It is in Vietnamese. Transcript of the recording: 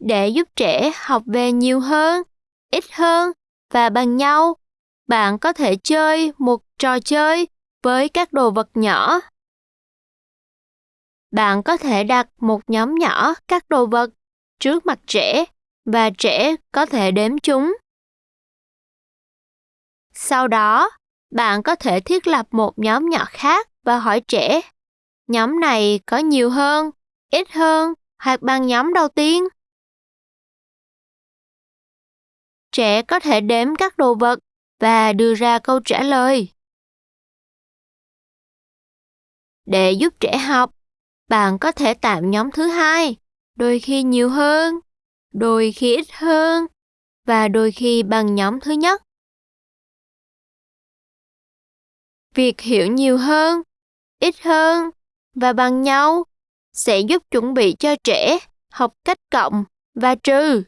Để giúp trẻ học về nhiều hơn, ít hơn và bằng nhau, bạn có thể chơi một trò chơi với các đồ vật nhỏ. Bạn có thể đặt một nhóm nhỏ các đồ vật trước mặt trẻ và trẻ có thể đếm chúng. Sau đó, bạn có thể thiết lập một nhóm nhỏ khác và hỏi trẻ, nhóm này có nhiều hơn, ít hơn hoặc bằng nhóm đầu tiên? Trẻ có thể đếm các đồ vật và đưa ra câu trả lời. Để giúp trẻ học, bạn có thể tạm nhóm thứ hai, đôi khi nhiều hơn, đôi khi ít hơn và đôi khi bằng nhóm thứ nhất. Việc hiểu nhiều hơn, ít hơn và bằng nhau sẽ giúp chuẩn bị cho trẻ học cách cộng và trừ.